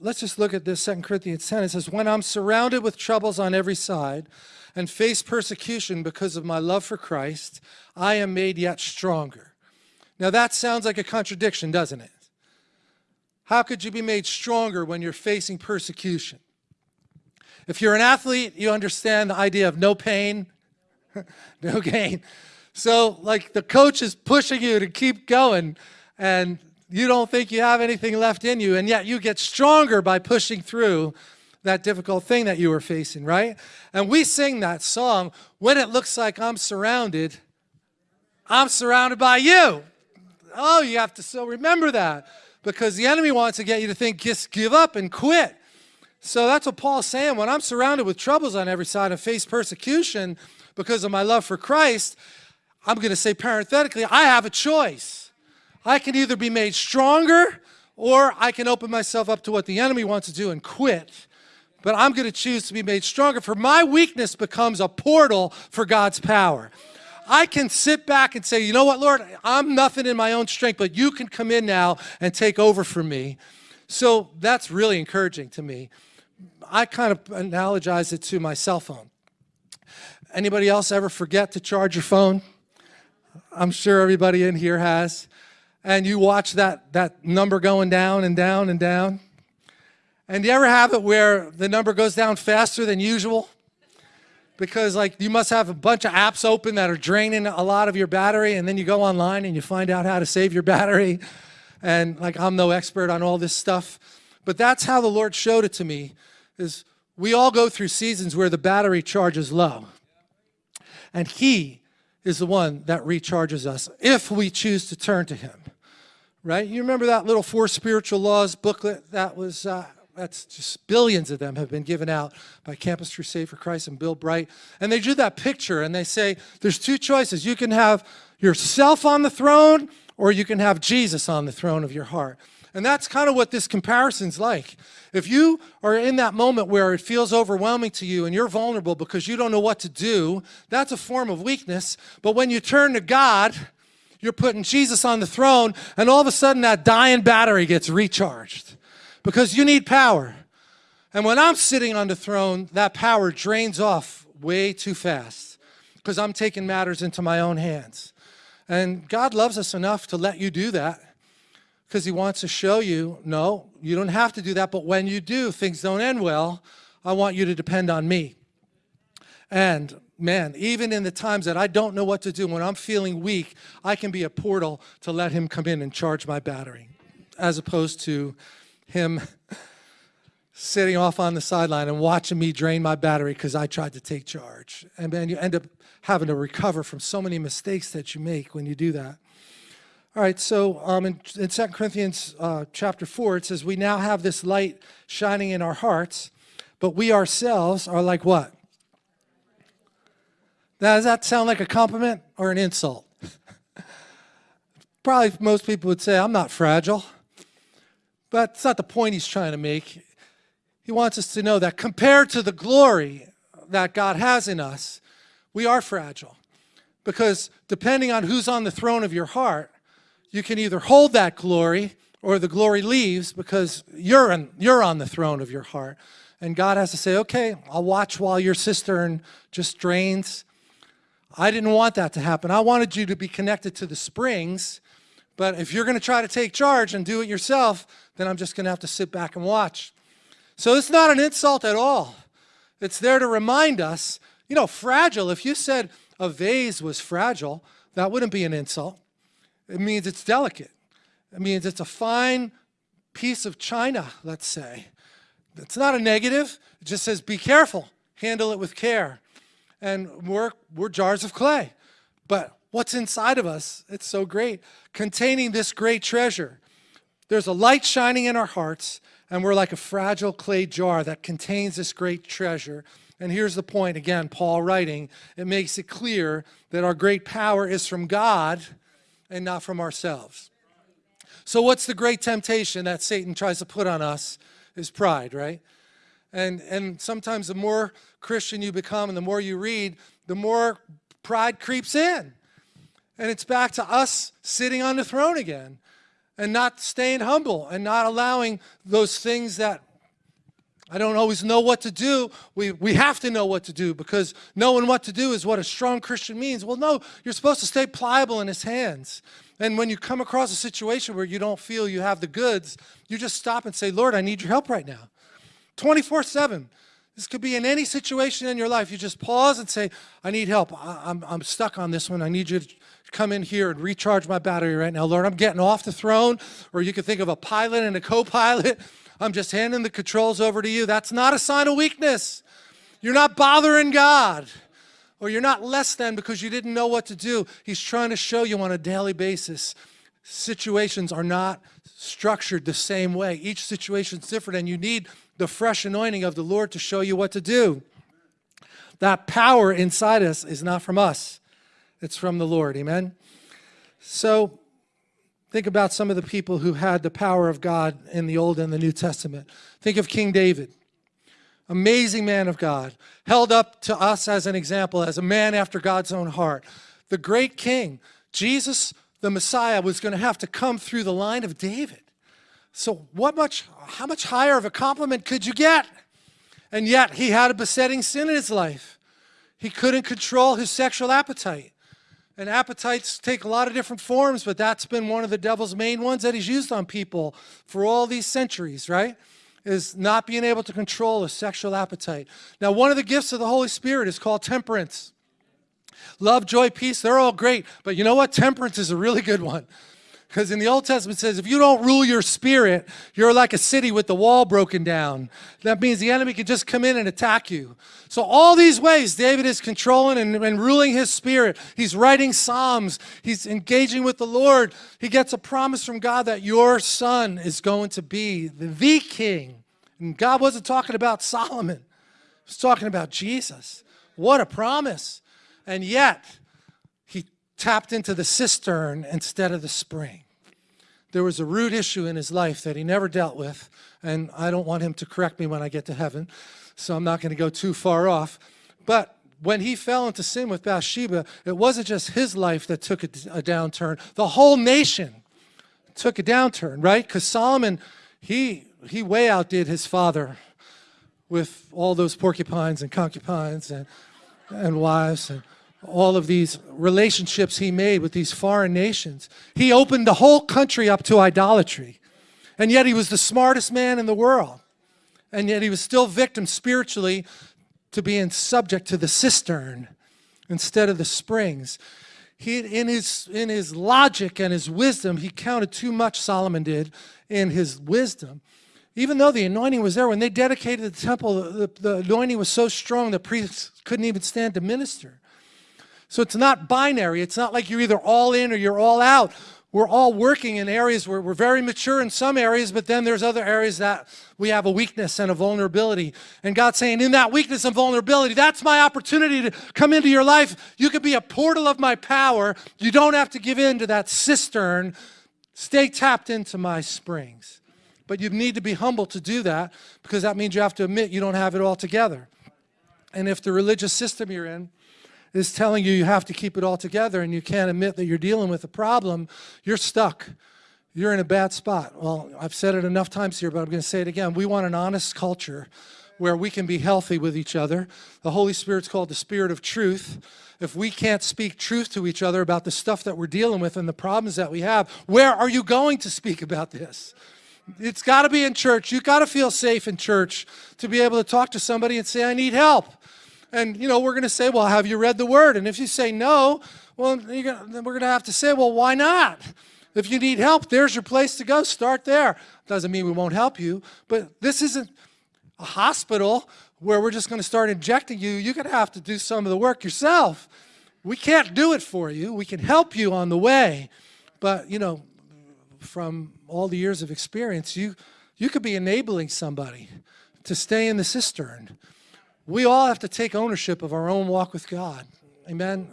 let's just look at this Second Corinthians 10. It says, When I'm surrounded with troubles on every side and face persecution because of my love for Christ, I am made yet stronger. Now that sounds like a contradiction, doesn't it? How could you be made stronger when you're facing persecution? If you're an athlete, you understand the idea of no pain, no gain. So like the coach is pushing you to keep going and you don't think you have anything left in you and yet you get stronger by pushing through that difficult thing that you were facing, right? And we sing that song, when it looks like I'm surrounded, I'm surrounded by you. Oh, you have to still remember that because the enemy wants to get you to think, just give up and quit. So that's what Paul's saying. When I'm surrounded with troubles on every side and face persecution because of my love for Christ, I'm going to say parenthetically, I have a choice. I can either be made stronger or I can open myself up to what the enemy wants to do and quit. But I'm going to choose to be made stronger, for my weakness becomes a portal for God's power. I can sit back and say, you know what, Lord, I'm nothing in my own strength, but you can come in now and take over for me. So that's really encouraging to me. I kind of analogize it to my cell phone. Anybody else ever forget to charge your phone? I'm sure everybody in here has. And you watch that, that number going down and down and down. And do you ever have it where the number goes down faster than usual? Because like you must have a bunch of apps open that are draining a lot of your battery and then you go online and you find out how to save your battery. And like I'm no expert on all this stuff. But that's how the Lord showed it to me is we all go through seasons where the battery charge is low. And he is the one that recharges us if we choose to turn to him, right? You remember that little Four Spiritual Laws booklet that was, uh, that's just billions of them have been given out by Campus Crusade for Christ and Bill Bright. And they do that picture and they say, there's two choices. You can have yourself on the throne or you can have Jesus on the throne of your heart. And that's kind of what this comparison's like. If you are in that moment where it feels overwhelming to you and you're vulnerable because you don't know what to do, that's a form of weakness. But when you turn to God, you're putting Jesus on the throne and all of a sudden that dying battery gets recharged because you need power. And when I'm sitting on the throne, that power drains off way too fast because I'm taking matters into my own hands. And God loves us enough to let you do that because he wants to show you, no, you don't have to do that, but when you do, things don't end well, I want you to depend on me. And man, even in the times that I don't know what to do, when I'm feeling weak, I can be a portal to let him come in and charge my battery, as opposed to him sitting off on the sideline and watching me drain my battery because I tried to take charge. And then you end up having to recover from so many mistakes that you make when you do that. All right, so um, in, in 2 Corinthians uh, chapter 4, it says, We now have this light shining in our hearts, but we ourselves are like what? Now, does that sound like a compliment or an insult? Probably most people would say, I'm not fragile. But it's not the point he's trying to make. He wants us to know that compared to the glory that God has in us, we are fragile. Because depending on who's on the throne of your heart, you can either hold that glory or the glory leaves because you're, in, you're on the throne of your heart. And God has to say, okay, I'll watch while your cistern just drains. I didn't want that to happen. I wanted you to be connected to the springs. But if you're going to try to take charge and do it yourself, then I'm just going to have to sit back and watch. So it's not an insult at all. It's there to remind us, you know, fragile. If you said a vase was fragile, that wouldn't be an insult. It means it's delicate. It means it's a fine piece of china, let's say. It's not a negative. It just says be careful. Handle it with care. And we're, we're jars of clay. But what's inside of us, it's so great. Containing this great treasure. There's a light shining in our hearts, and we're like a fragile clay jar that contains this great treasure. And here's the point, again, Paul writing, it makes it clear that our great power is from God, and not from ourselves. So what's the great temptation that Satan tries to put on us is pride, right? And, and sometimes the more Christian you become and the more you read, the more pride creeps in. And it's back to us sitting on the throne again and not staying humble and not allowing those things that I don't always know what to do. We, we have to know what to do because knowing what to do is what a strong Christian means. Well, no, you're supposed to stay pliable in his hands. And when you come across a situation where you don't feel you have the goods, you just stop and say, Lord, I need your help right now. 24 7. This could be in any situation in your life. You just pause and say, I need help. I, I'm, I'm stuck on this one. I need you to come in here and recharge my battery right now. Lord, I'm getting off the throne. Or you could think of a pilot and a co-pilot. I'm just handing the controls over to you. That's not a sign of weakness. You're not bothering God. Or you're not less than because you didn't know what to do. He's trying to show you on a daily basis. Situations are not structured the same way. Each situation's different and you need the fresh anointing of the Lord to show you what to do. That power inside us is not from us. It's from the Lord, amen? So think about some of the people who had the power of God in the Old and the New Testament. Think of King David, amazing man of God, held up to us as an example, as a man after God's own heart. The great king, Jesus, the Messiah, was going to have to come through the line of David. So what much, how much higher of a compliment could you get? And yet he had a besetting sin in his life. He couldn't control his sexual appetite. And appetites take a lot of different forms, but that's been one of the devil's main ones that he's used on people for all these centuries, right? Is not being able to control a sexual appetite. Now, one of the gifts of the Holy Spirit is called temperance. Love, joy, peace, they're all great. But you know what? Temperance is a really good one. Because in the Old Testament it says, if you don't rule your spirit, you're like a city with the wall broken down. That means the enemy can just come in and attack you. So all these ways, David is controlling and, and ruling his spirit. He's writing Psalms. He's engaging with the Lord. He gets a promise from God that your son is going to be the, the king. And God wasn't talking about Solomon. He was talking about Jesus. What a promise. And yet, tapped into the cistern instead of the spring. There was a root issue in his life that he never dealt with, and I don't want him to correct me when I get to heaven, so I'm not going to go too far off. But when he fell into sin with Bathsheba, it wasn't just his life that took a, a downturn. The whole nation took a downturn, right? Because Solomon, he, he way outdid his father with all those porcupines and concubines and, and wives. And all of these relationships he made with these foreign nations. He opened the whole country up to idolatry. And yet he was the smartest man in the world. And yet he was still victim spiritually to being subject to the cistern instead of the springs. He, in, his, in his logic and his wisdom, he counted too much, Solomon did, in his wisdom. Even though the anointing was there, when they dedicated the temple, the, the anointing was so strong the priests couldn't even stand to minister. So it's not binary. It's not like you're either all in or you're all out. We're all working in areas where we're very mature in some areas, but then there's other areas that we have a weakness and a vulnerability. And God's saying, in that weakness and vulnerability, that's my opportunity to come into your life. You could be a portal of my power. You don't have to give in to that cistern. Stay tapped into my springs. But you need to be humble to do that because that means you have to admit you don't have it all together. And if the religious system you're in is telling you you have to keep it all together and you can't admit that you're dealing with a problem, you're stuck. You're in a bad spot. Well, I've said it enough times here, but I'm going to say it again. We want an honest culture where we can be healthy with each other. The Holy Spirit's called the Spirit of Truth. If we can't speak truth to each other about the stuff that we're dealing with and the problems that we have, where are you going to speak about this? It's got to be in church. You've got to feel safe in church to be able to talk to somebody and say, I need help. And, you know, we're going to say, well, have you read the word? And if you say no, well, gonna, then we're going to have to say, well, why not? If you need help, there's your place to go. Start there. Doesn't mean we won't help you, but this isn't a hospital where we're just going to start injecting you. You're going to have to do some of the work yourself. We can't do it for you. We can help you on the way. But, you know, from all the years of experience, you, you could be enabling somebody to stay in the cistern we all have to take ownership of our own walk with God. Amen.